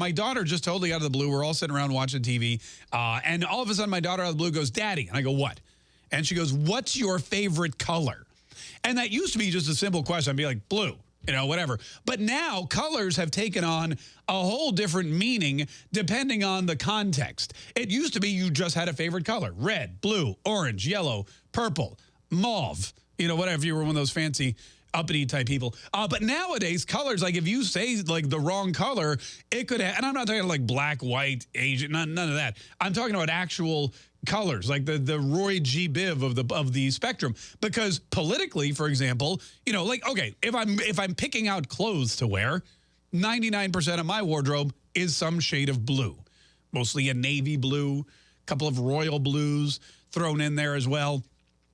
My daughter just totally out of the blue. We're all sitting around watching TV. Uh, and all of a sudden, my daughter out of the blue goes, Daddy. And I go, What? And she goes, What's your favorite color? And that used to be just a simple question. I'd be like, Blue you know, whatever. But now colors have taken on a whole different meaning depending on the context. It used to be you just had a favorite color, red, blue, orange, yellow, purple, mauve, you know, whatever. You were one of those fancy uppity type people. Uh, but nowadays, colors, like if you say like the wrong color, it could and I'm not talking like black, white, Asian, none, none of that. I'm talking about actual colors, like the the Roy G. Biv of the of the spectrum. Because politically, for example, you know, like okay, if I'm if I'm picking out clothes to wear, 99% of my wardrobe is some shade of blue, mostly a navy blue, a couple of royal blues thrown in there as well.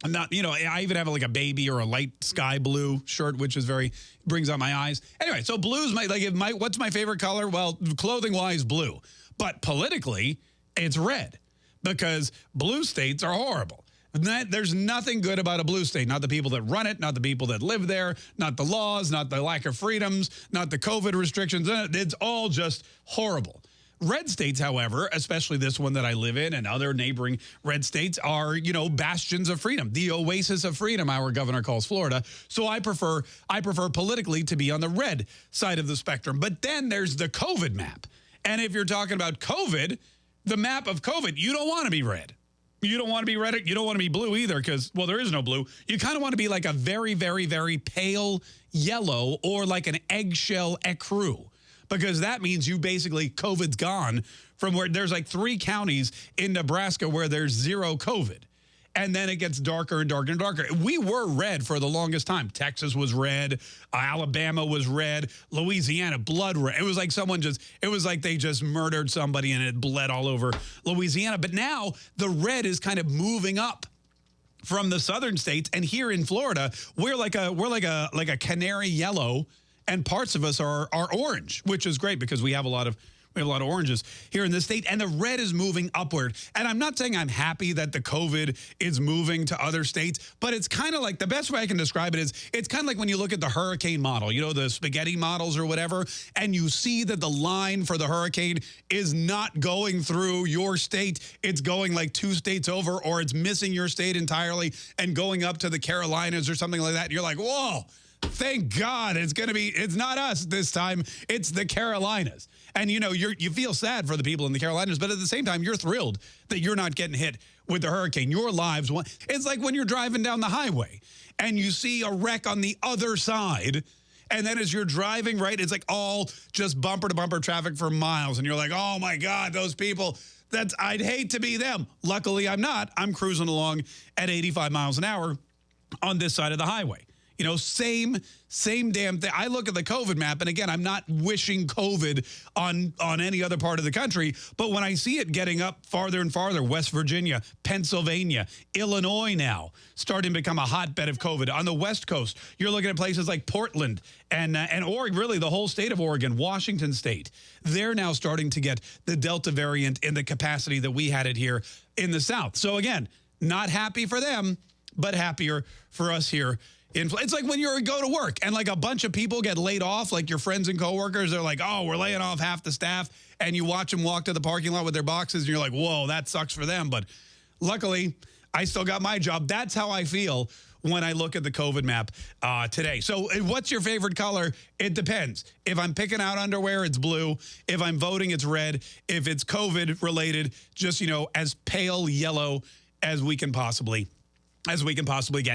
I'm not, you know, I even have like a baby or a light sky blue shirt, which is very, brings out my eyes. Anyway, so blue's my, like, if my, what's my favorite color? Well, clothing wise, blue. But politically, it's red because blue states are horrible. There's nothing good about a blue state. Not the people that run it, not the people that live there, not the laws, not the lack of freedoms, not the COVID restrictions. It's all just horrible. Red states, however, especially this one that I live in and other neighboring red states are, you know, bastions of freedom. The oasis of freedom, our governor calls Florida. So I prefer I prefer politically to be on the red side of the spectrum. But then there's the COVID map. And if you're talking about COVID, the map of COVID, you don't want to be red. You don't want to be red. You don't want to be blue either because, well, there is no blue. You kind of want to be like a very, very, very pale yellow or like an eggshell ecru because that means you basically COVID's gone from where there's like three counties in Nebraska where there's zero COVID. And then it gets darker and darker and darker. We were red for the longest time. Texas was red. Alabama was red. Louisiana, blood red. It was like someone just, it was like they just murdered somebody and it bled all over Louisiana. But now the red is kind of moving up from the southern states. And here in Florida, we're like a, we're like a, like a canary yellow and parts of us are are orange, which is great because we have a lot of we have a lot of oranges here in the state, and the red is moving upward. And I'm not saying I'm happy that the COVID is moving to other states, but it's kind of like the best way I can describe it is it's kind of like when you look at the hurricane model, you know, the spaghetti models or whatever, and you see that the line for the hurricane is not going through your state. It's going like two states over, or it's missing your state entirely and going up to the Carolinas or something like that. And you're like, whoa Thank God it's going to be, it's not us this time. It's the Carolinas. And, you know, you you feel sad for the people in the Carolinas, but at the same time, you're thrilled that you're not getting hit with the hurricane. Your lives, it's like when you're driving down the highway and you see a wreck on the other side. And then as you're driving, right, it's like all just bumper to bumper traffic for miles. And you're like, oh my God, those people, that's, I'd hate to be them. Luckily, I'm not. I'm cruising along at 85 miles an hour on this side of the highway. You know, same same damn thing. I look at the COVID map, and again, I'm not wishing COVID on, on any other part of the country, but when I see it getting up farther and farther, West Virginia, Pennsylvania, Illinois now, starting to become a hotbed of COVID. On the West Coast, you're looking at places like Portland and, uh, and Oregon, really the whole state of Oregon, Washington State. They're now starting to get the Delta variant in the capacity that we had it here in the South. So again, not happy for them, but happier for us here it's like when you go to work and like a bunch of people get laid off, like your friends and coworkers, they're like, oh, we're laying off half the staff. And you watch them walk to the parking lot with their boxes and you're like, whoa, that sucks for them. But luckily, I still got my job. That's how I feel when I look at the COVID map uh, today. So uh, what's your favorite color? It depends. If I'm picking out underwear, it's blue. If I'm voting, it's red. If it's COVID related, just, you know, as pale yellow as we can possibly, as we can possibly get.